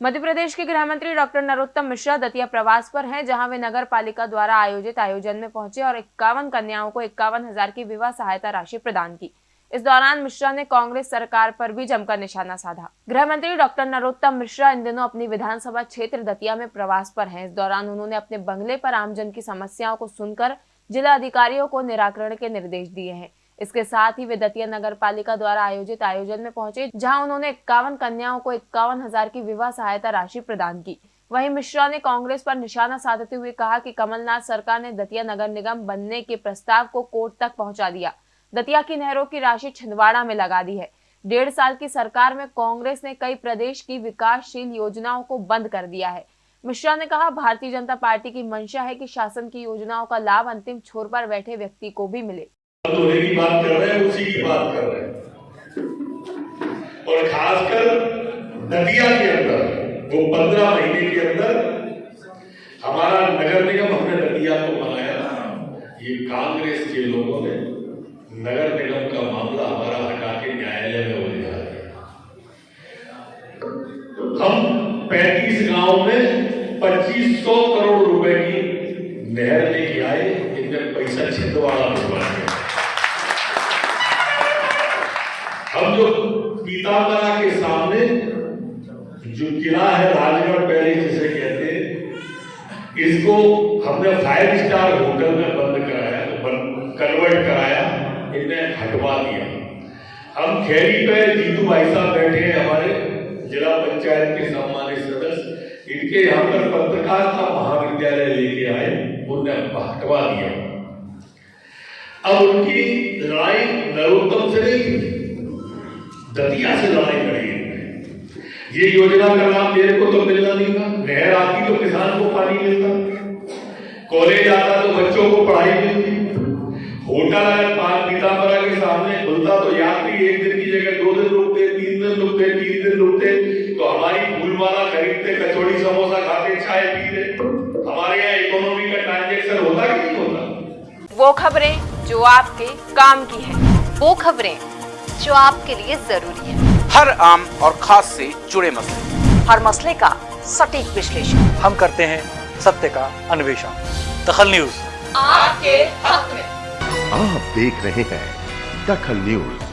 मध्य प्रदेश के गृह मंत्री डॉक्टर नरोत्तम मिश्रा दतिया प्रवास पर हैं, जहाँ वे नगर पालिका द्वारा आयोजित आयोजन में पहुँचे और इक्यावन कन्याओं को इक्यावन हज़ार की विवाह सहायता राशि प्रदान की। इस दौरान मिश्रा ने कांग्रेस सरकार पर भी जमकर निशाना साधा। गृह मंत्री डॉक्टर नरोत्तम मिश्रा इन दिनों अपनी विधानसभा क्षेत्र दतिया में प्रवास पर हैं। इस दौरान उन्होंने अपने बंगले पर आमजन की समस्याओं को सुनकर जिला अधिकारियों को निराकरण के निर्देश दिए हैं। इसके साथ ही वे दतिया नगर पालिका द्वारा आयोजित आयोजन में पहुँचे, जहाँ उन्होंने इक्यावन कन्याओं को इक्यावन हज़ार की विवाह सहायता राशि प्रदान की। वहीं मिश्रा ने कांग्रेस पर निशाना साधते हुए कहा कि कमलनाथ सरकार ने दतिया नगर निगम बनने के प्रस्ताव को कोर्ट तक पहुँचा दिया। दतिया की नहरों की राशि छिंदवाड़ा में लगा दी है। डेढ़ साल की सरकार में कांग्रेस ने कई प्रदेश की विकासशील योजनाओं को बंद कर दिया है। मिश्रा ने कहा, भारतीय जनता पार्टी की मंशा है कि शासन की योजनाओं का लाभ अंतिम छोर पर बैठे व्यक्ति को भी मिले। होने की बात कर रहे हैं, उसी की बात कर रहे हैं। और खासकर नदिया के अंदर, वो पंद्रह महीने के अंदर, हमारा नगर निगम हमने नदिया को बनाया। ये कांग्रेस के लोगों ने नगर निगम का मामला हमारा हटा के न्यायालय में उलझा दिया। हम 35 गाँव में 2500 करोड़ रुपए की नहर लेके आए, इनमें पैसा छिंदवाड़ा भिजवा हम जो पीताम्बरा के सामने जो किला है राजगढ़ पहले जिसे कहते हैं, इसको हमने फाइव स्टार होटल में बंद कराया कन्वर्ट कराया, इन्हें हटवा दिया। हम खेरी पे जीतू भाई साहब बैठे हैं हमारे जिला पंचायत के सम्मानित सदस्य। इनके यहाँ पर पत्रकारिता महाविद्यालय लेके आए, उन्हें हटवा दिया। अब उनकी लड़ाई नरोत्तम से नहीं थी। दतिया से लड़ाई लड़ी ये योजना का लाभ मेरे को तो मिलना नहीं था। नहर आती तो किसान को पानी मिलता। कॉलेज आता तो बच्चों को पढ़ाई मिलती। होटल अगर पीताम्बरा के सामने खुलता तो यात्री एक दिन की जगह दो दिन रुकते, तीन दिन रुकते, तीन दिन रुकते। तो हमारी फूलमाला खरीदते, कचौड़ी समोसा खाते, चाय पीते। हमारे यहाँ इकोनॉमी का ट्रांजेक्शन होता कि नहीं होता? वो खबरें जो आपके काम की है। वो खबरें जो आपके लिए ज़रूरी है। हर आम और खास से जुड़े मसले। हर मसले का सटीक विश्लेषण। हम करते हैं सत्य का अन्वेषण। दखल न्यूज़। आपके हक में। आप देख रहे हैं दखल न्यूज़।